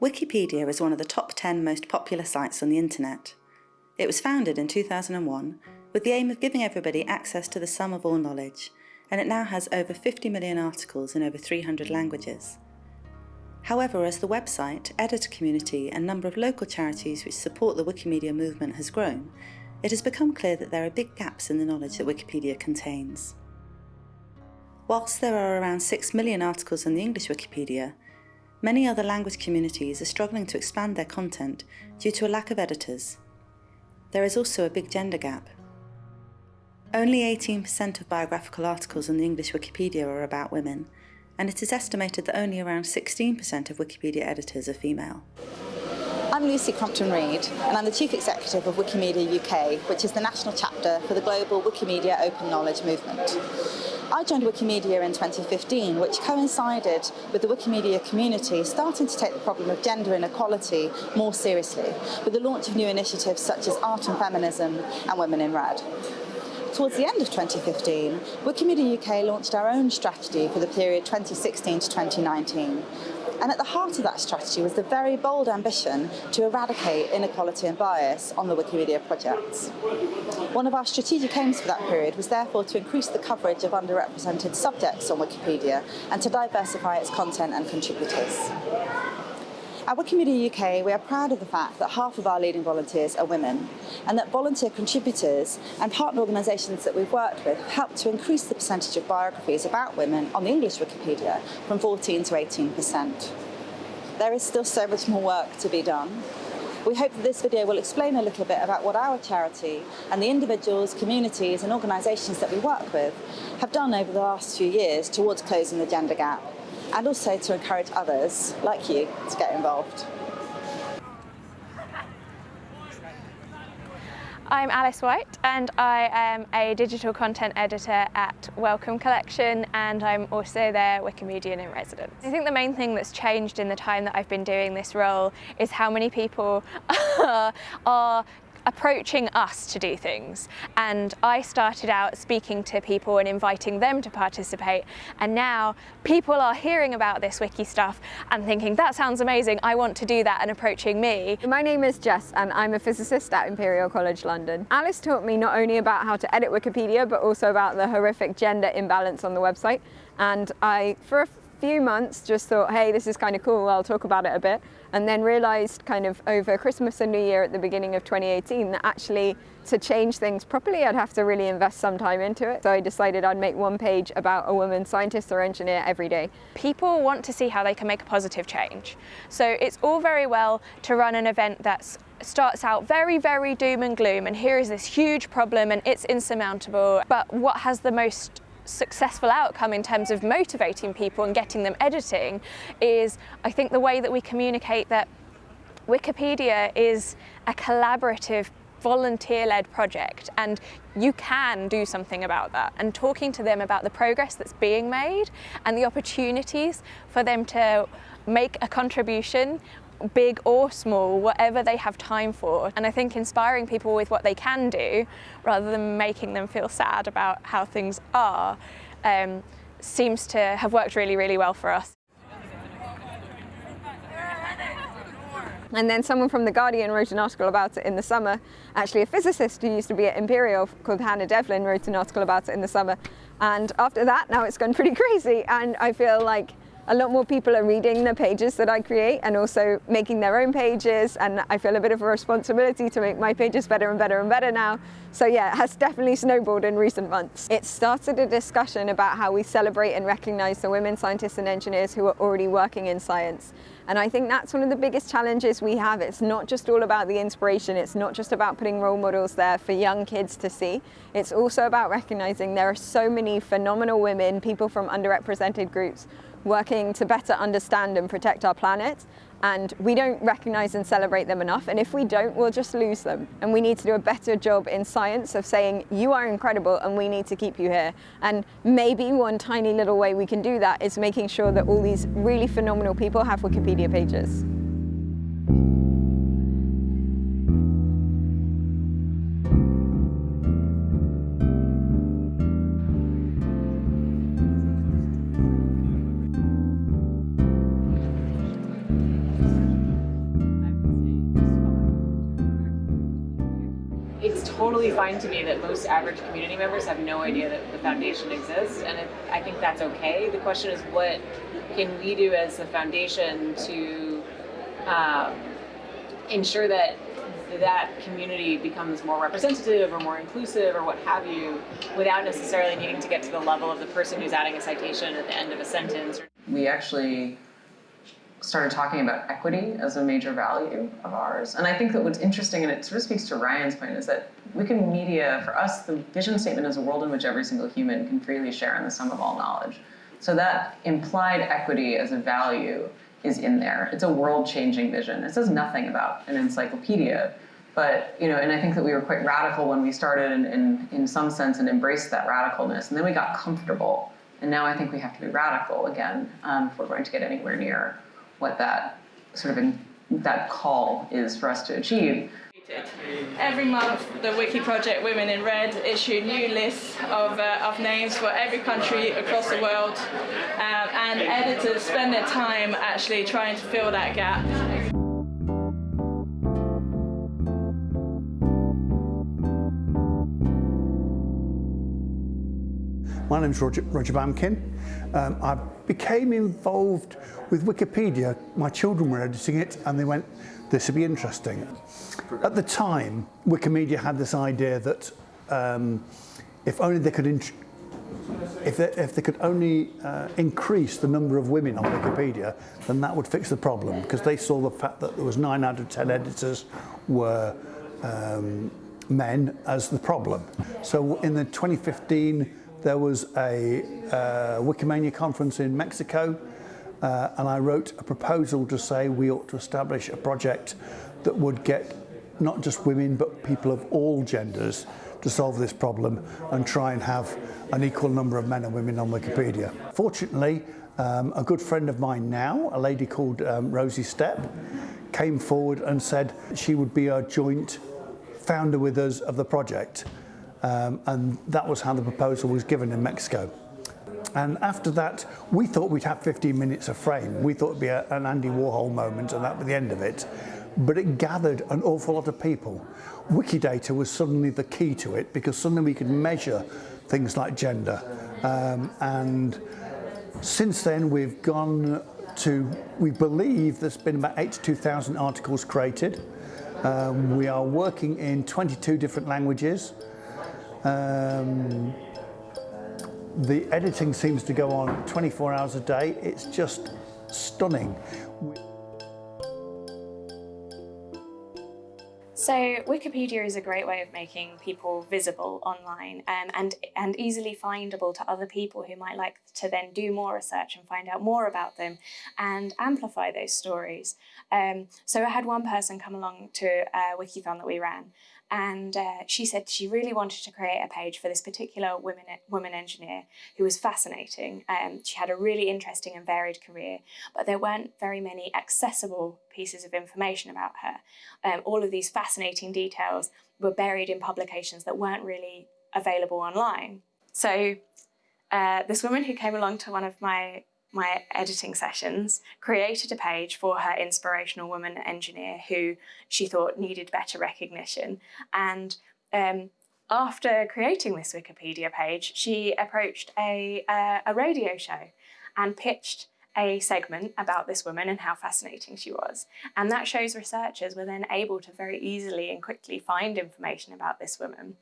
Wikipedia is one of the top 10 most popular sites on the internet. It was founded in 2001 with the aim of giving everybody access to the sum of all knowledge, and it now has over 50 million articles in over 300 languages. However, as the website, editor community and number of local charities which support the Wikimedia movement has grown, it has become clear that there are big gaps in the knowledge that Wikipedia contains. Whilst there are around 6 million articles in the English Wikipedia, Many other language communities are struggling to expand their content due to a lack of editors. There is also a big gender gap. Only 18% of biographical articles on the English Wikipedia are about women, and it is estimated that only around 16% of Wikipedia editors are female. I'm Lucy Crompton-Reid and I'm the Chief Executive of Wikimedia UK, which is the national chapter for the global Wikimedia Open Knowledge movement. I joined Wikimedia in 2015, which coincided with the Wikimedia community starting to take the problem of gender inequality more seriously, with the launch of new initiatives such as Art and Feminism and Women in Red. Towards the end of 2015, Wikimedia UK launched our own strategy for the period 2016 to 2019, and at the heart of that strategy was the very bold ambition to eradicate inequality and bias on the Wikimedia projects. One of our strategic aims for that period was therefore to increase the coverage of underrepresented subjects on Wikipedia and to diversify its content and contributors. At Wikimedia UK, we are proud of the fact that half of our leading volunteers are women, and that volunteer contributors and partner organisations that we've worked with have helped to increase the percentage of biographies about women on the English Wikipedia from 14 to 18%. There is still so much more work to be done. We hope that this video will explain a little bit about what our charity and the individuals, communities and organisations that we work with have done over the last few years towards closing the gender gap and also to encourage others, like you, to get involved. I'm Alice White and I am a digital content editor at Wellcome Collection and I'm also their Wikimedian in residence. I think the main thing that's changed in the time that I've been doing this role is how many people are approaching us to do things. And I started out speaking to people and inviting them to participate. And now people are hearing about this wiki stuff and thinking, that sounds amazing, I want to do that and approaching me. My name is Jess and I'm a physicist at Imperial College London. Alice taught me not only about how to edit Wikipedia, but also about the horrific gender imbalance on the website. And I, for a few months just thought, hey, this is kind of cool, I'll talk about it a bit. And then realized kind of over Christmas and New Year at the beginning of 2018 that actually to change things properly, I'd have to really invest some time into it. So I decided I'd make one page about a woman scientist or engineer every day. People want to see how they can make a positive change. So it's all very well to run an event that's starts out very, very doom and gloom and here is this huge problem and it's insurmountable. But what has the most successful outcome in terms of motivating people and getting them editing is I think the way that we communicate that Wikipedia is a collaborative volunteer-led project and you can do something about that. And talking to them about the progress that's being made and the opportunities for them to make a contribution big or small, whatever they have time for. And I think inspiring people with what they can do, rather than making them feel sad about how things are, um, seems to have worked really, really well for us. And then someone from The Guardian wrote an article about it in the summer. Actually, a physicist who used to be at Imperial called Hannah Devlin wrote an article about it in the summer. And after that, now it's gone pretty crazy. And I feel like a lot more people are reading the pages that I create and also making their own pages and I feel a bit of a responsibility to make my pages better and better and better now. So yeah, it has definitely snowballed in recent months. It started a discussion about how we celebrate and recognise the women scientists and engineers who are already working in science. And I think that's one of the biggest challenges we have. It's not just all about the inspiration. It's not just about putting role models there for young kids to see. It's also about recognising there are so many phenomenal women, people from underrepresented groups working to better understand and protect our planet and we don't recognise and celebrate them enough and if we don't we'll just lose them and we need to do a better job in science of saying you are incredible and we need to keep you here and maybe one tiny little way we can do that is making sure that all these really phenomenal people have Wikipedia pages. Totally fine to me that most average community members have no idea that the foundation exists, and it, I think that's okay. The question is, what can we do as the foundation to um, ensure that that community becomes more representative or more inclusive or what have you, without necessarily needing to get to the level of the person who's adding a citation at the end of a sentence. We actually started talking about equity as a major value of ours. And I think that what's interesting, and it sort of speaks to Ryan's point, is that Wikimedia, for us, the vision statement is a world in which every single human can freely share in the sum of all knowledge. So that implied equity as a value is in there. It's a world-changing vision. It says nothing about an encyclopedia, but you know, and I think that we were quite radical when we started, in, in, in some sense, and embraced that radicalness, and then we got comfortable. And now I think we have to be radical again um, if we're going to get anywhere near what that sort of in, that call is for us to achieve. Every month, the Wiki Project Women in Red issue new lists of, uh, of names for every country across the world, um, and editors spend their time actually trying to fill that gap. My name is Roger, Roger Bamkin. Um, I became involved with Wikipedia. My children were editing it and they went, this would be interesting. At the time, Wikimedia had this idea that um, if only they could if they, if they could only uh, increase the number of women on Wikipedia, then that would fix the problem because they saw the fact that there was nine out of 10 editors were um, men as the problem. So in the 2015 there was a uh, Wikimania conference in Mexico uh, and I wrote a proposal to say we ought to establish a project that would get not just women but people of all genders to solve this problem and try and have an equal number of men and women on Wikipedia. Fortunately, um, a good friend of mine now, a lady called um, Rosie Stepp, came forward and said she would be a joint founder with us of the project um, and that was how the proposal was given in Mexico. And after that, we thought we'd have 15 minutes of frame. We thought it'd be a, an Andy Warhol moment and that would be the end of it. But it gathered an awful lot of people. Wikidata was suddenly the key to it because suddenly we could measure things like gender. Um, and since then, we've gone to, we believe there's been about 82,000 articles created. Um, we are working in 22 different languages. Um, the editing seems to go on 24 hours a day. It's just stunning. So Wikipedia is a great way of making people visible online um, and, and easily findable to other people who might like to then do more research and find out more about them and amplify those stories. Um, so I had one person come along to a Wikithon that we ran and uh, she said she really wanted to create a page for this particular woman, woman engineer who was fascinating. Um, she had a really interesting and varied career, but there weren't very many accessible pieces of information about her. Um, all of these fascinating details were buried in publications that weren't really available online. So uh, this woman who came along to one of my my editing sessions, created a page for her inspirational woman engineer who she thought needed better recognition. And um, after creating this Wikipedia page, she approached a, uh, a radio show and pitched a segment about this woman and how fascinating she was. And that show's researchers were then able to very easily and quickly find information about this woman.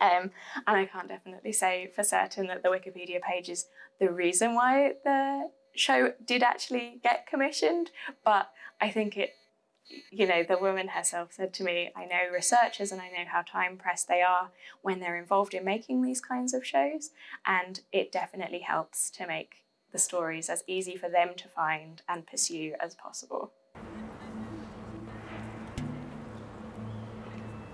Um, and I can't definitely say for certain that the Wikipedia page is the reason why the show did actually get commissioned, but I think it, you know, the woman herself said to me, I know researchers and I know how time pressed they are when they're involved in making these kinds of shows, and it definitely helps to make the stories as easy for them to find and pursue as possible.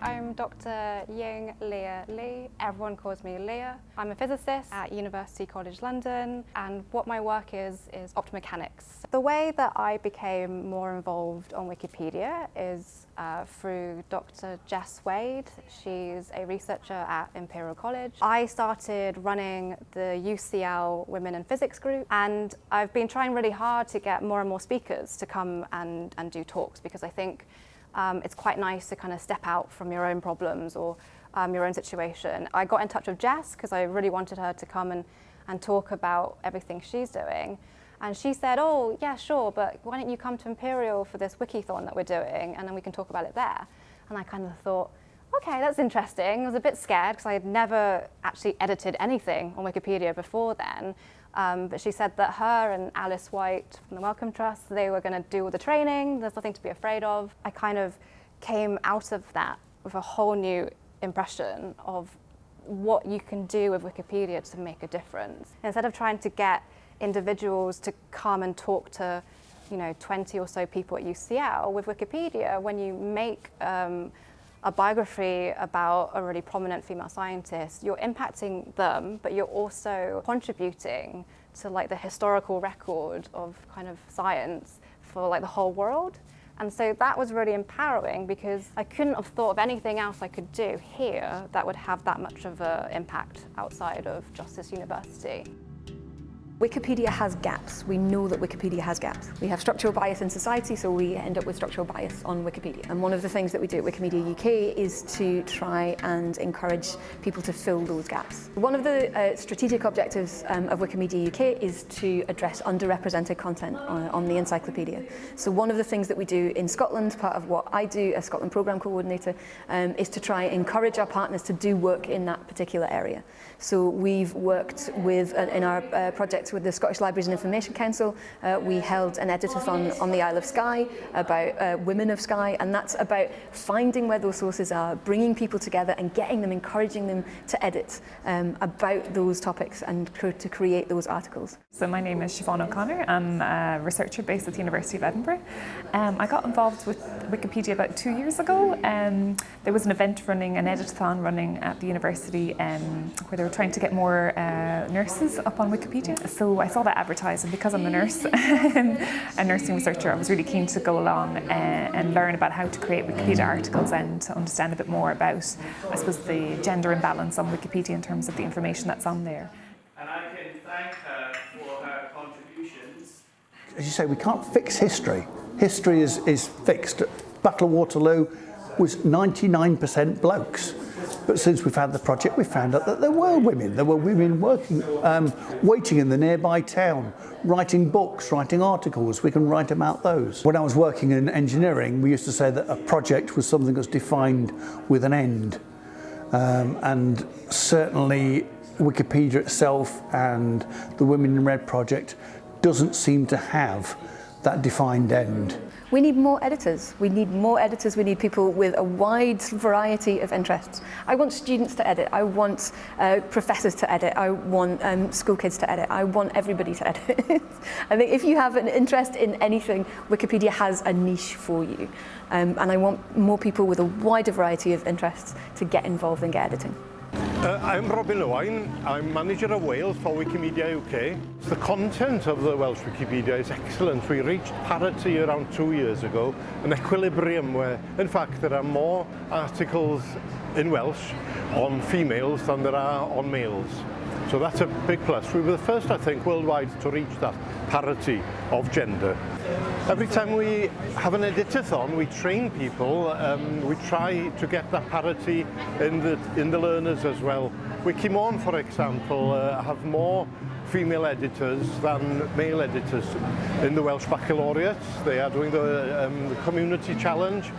I'm Dr. Ying Lia Li. Everyone calls me Lia. I'm a physicist at University College London and what my work is is optomechanics. The way that I became more involved on Wikipedia is uh, through Dr. Jess Wade. She's a researcher at Imperial College. I started running the UCL Women in Physics group and I've been trying really hard to get more and more speakers to come and, and do talks because I think um, it's quite nice to kind of step out from your own problems or, um, your own situation. I got in touch with Jess because I really wanted her to come and, and talk about everything she's doing. And she said, oh, yeah, sure, but why don't you come to Imperial for this wikithon that we're doing and then we can talk about it there. And I kind of thought, okay, that's interesting. I was a bit scared because I had never actually edited anything on Wikipedia before then. Um, but she said that her and Alice White from the Wellcome Trust, they were going to do all the training. There's nothing to be afraid of. I kind of came out of that with a whole new impression of what you can do with Wikipedia to make a difference. Instead of trying to get individuals to come and talk to you know, 20 or so people at UCL, with Wikipedia, when you make um, a biography about a really prominent female scientist, you're impacting them, but you're also contributing to like the historical record of kind of science for like the whole world. And so that was really empowering because I couldn't have thought of anything else I could do here that would have that much of an impact outside of Justice University. Wikipedia has gaps. We know that Wikipedia has gaps. We have structural bias in society, so we end up with structural bias on Wikipedia. And one of the things that we do at Wikimedia UK is to try and encourage people to fill those gaps. One of the uh, strategic objectives um, of Wikimedia UK is to address underrepresented content on, on the encyclopedia. So one of the things that we do in Scotland, part of what I do as Scotland Programme Coordinator, um, is to try and encourage our partners to do work in that particular area. So we've worked with, uh, in our uh, project with the Scottish Libraries and Information Council, uh, we held an editathon on the Isle of Skye about uh, women of Skye, and that's about finding where those sources are, bringing people together and getting them, encouraging them to edit um, about those topics and to create those articles. So my name is Siobhan O'Connor. I'm a researcher based at the University of Edinburgh. Um, I got involved with Wikipedia about two years ago. Um, there was an event running, an editathon running at the university um, where they were trying to get more uh, nurses up on Wikipedia. So I saw that advertised and because I'm a nurse, and a nursing researcher, I was really keen to go along uh, and learn about how to create Wikipedia articles and to understand a bit more about, I suppose, the gender imbalance on Wikipedia in terms of the information that's on there. And I can thank her for her contributions. As you say, we can't fix history. History is, is fixed. Battle of Waterloo was 99% blokes. But since we've had the project, we found out that there were women. There were women working, um, waiting in the nearby town, writing books, writing articles. We can write about those. When I was working in engineering, we used to say that a project was something that's defined with an end. Um, and certainly Wikipedia itself and the Women in Red project doesn't seem to have that defined end. We need more editors. We need more editors. We need people with a wide variety of interests. I want students to edit. I want uh, professors to edit. I want um, school kids to edit. I want everybody to edit. I think if you have an interest in anything, Wikipedia has a niche for you. Um, and I want more people with a wider variety of interests to get involved and get editing. Uh, I'm Robin Owain. I'm manager of Wales for Wikimedia UK. The content of the Welsh Wikipedia is excellent. We reached parity around two years ago, an equilibrium where, in fact, there are more articles in Welsh on females than there are on males. So that's a big plus. We were the first, I think, worldwide to reach that parity of gender. Every time we have an editathon, we train people, um, we try to get that parity in the, in the learners as well. Wikimon, for example, uh, have more female editors than male editors in the Welsh Baccalaureate. They are doing the, um, the community challenge.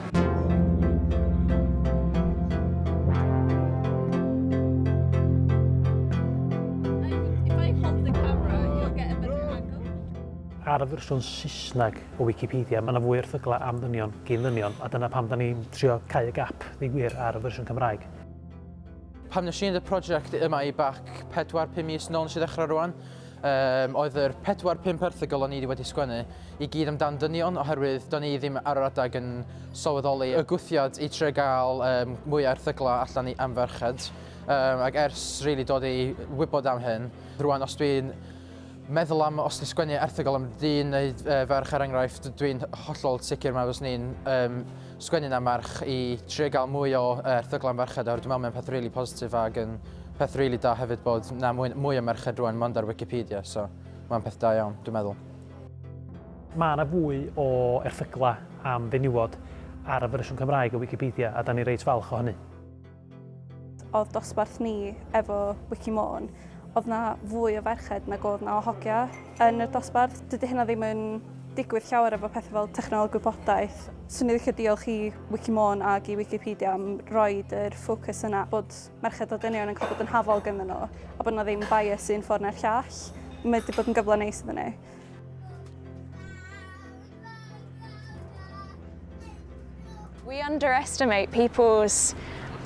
ar y fersiwn Saesneg o Wikipedia, mae yna fwy erthygla am ddynion, gyn ddynion, a dyna pam da ni'n trio cael y gap ddigwyr ar y fersiwn Cymraeg. Pam nes i'n y prosiect yma i bach 4-5 mis nôl nes i ddechrau rwan, um, oedd yr 4-5 erthygol o'n i wedi sgwennu i gyd amdan dynion oherwydd do'n i ddim ar yr adag yn sylweddoli y gwthiad i tre gael um, mwy o erthygla allan i amferched. Um, ac ers rili really, dod i wybod am hyn, rwan os dwi'n meddwl am os ni'n sgwennu erthigol am dyn neu e, ferch er enghraifft, dwi'n hollol sicr mae os ni'n um, sgwennu na merch i trio gael mwy o erthigol am ferched dwi'n meddwl mae'n peth rili really positif ac yn peth rili really da hefyd bod na mwy, mwy o merched rwan mond ar Wikipedia, so mae'n peth da iawn, dwi'n meddwl. Mae yna fwy o erthygla am fenywod ar y fersiwn Cymraeg o Wikipedia a da ni reit falch o hynny. Oedd dosbarth ni efo Wikimôn oedd na fwy o ferched nag oedd na o hogia yn y dosbarth. Dydy hynna ddim yn digwydd llawer efo pethau fel technoleg gwybodaeth. Swn i ddechrau diolch i Wikimon ac i Wikipedia am roi yr ffocws yna bod merched o dynion yn cael bod yn hafol gyda nhw a bod yna ddim bias un ffordd na'r llall. Mae wedi bod yn gyfle neis iddyn nhw. We underestimate people's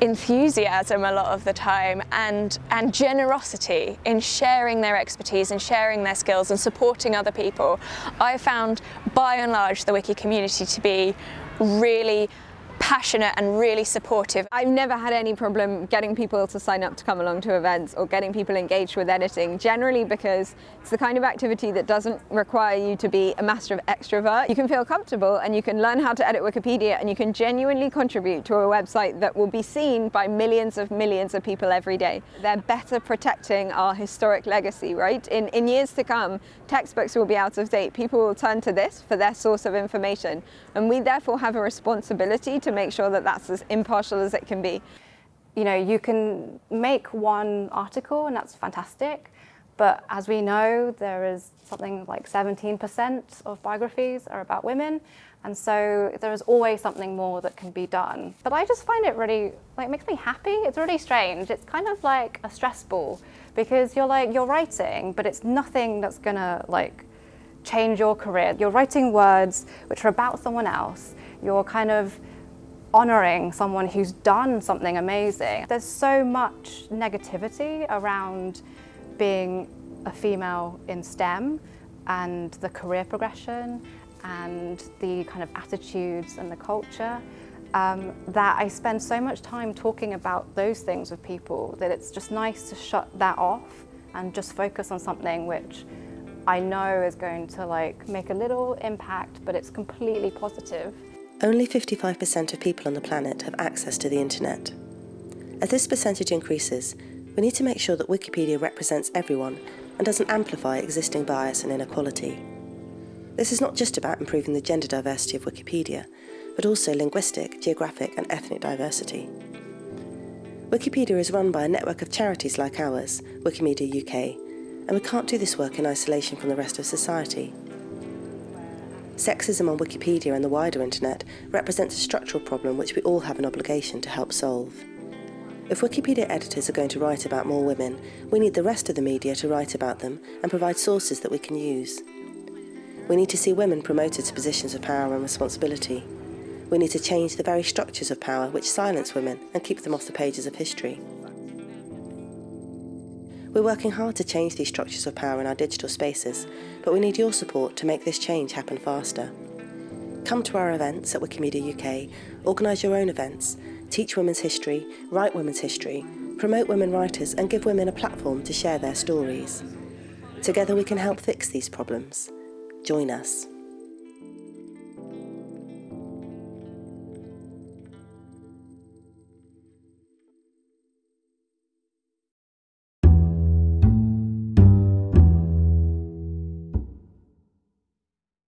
enthusiasm a lot of the time and, and generosity in sharing their expertise and sharing their skills and supporting other people. I found by and large the wiki community to be really passionate and really supportive. I've never had any problem getting people to sign up to come along to events or getting people engaged with editing, generally because it's the kind of activity that doesn't require you to be a master of extrovert. You can feel comfortable and you can learn how to edit Wikipedia and you can genuinely contribute to a website that will be seen by millions of millions of people every day. They're better protecting our historic legacy, right? In, in years to come, textbooks will be out of date. People will turn to this for their source of information and we therefore have a responsibility to make sure that that's as impartial as it can be. You know, you can make one article and that's fantastic, but as we know, there is something like 17% of biographies are about women, and so there is always something more that can be done. But I just find it really, like, makes me happy. It's really strange. It's kind of like a stress ball because you're like, you're writing, but it's nothing that's gonna, like, change your career. You're writing words which are about someone else. You're kind of honouring someone who's done something amazing. There's so much negativity around being a female in STEM and the career progression and the kind of attitudes and the culture um, that I spend so much time talking about those things with people that it's just nice to shut that off and just focus on something which I know is going to like make a little impact but it's completely positive. Only 55% of people on the planet have access to the internet. As this percentage increases, we need to make sure that Wikipedia represents everyone and doesn't amplify existing bias and inequality. This is not just about improving the gender diversity of Wikipedia, but also linguistic, geographic and ethnic diversity. Wikipedia is run by a network of charities like ours, Wikimedia UK, and we can't do this work in isolation from the rest of society. Sexism on Wikipedia and the wider internet represents a structural problem which we all have an obligation to help solve. If Wikipedia editors are going to write about more women, we need the rest of the media to write about them and provide sources that we can use. We need to see women promoted to positions of power and responsibility. We need to change the very structures of power which silence women and keep them off the pages of history. We're working hard to change these structures of power in our digital spaces, but we need your support to make this change happen faster. Come to our events at Wikimedia UK, organise your own events, teach women's history, write women's history, promote women writers and give women a platform to share their stories. Together we can help fix these problems. Join us.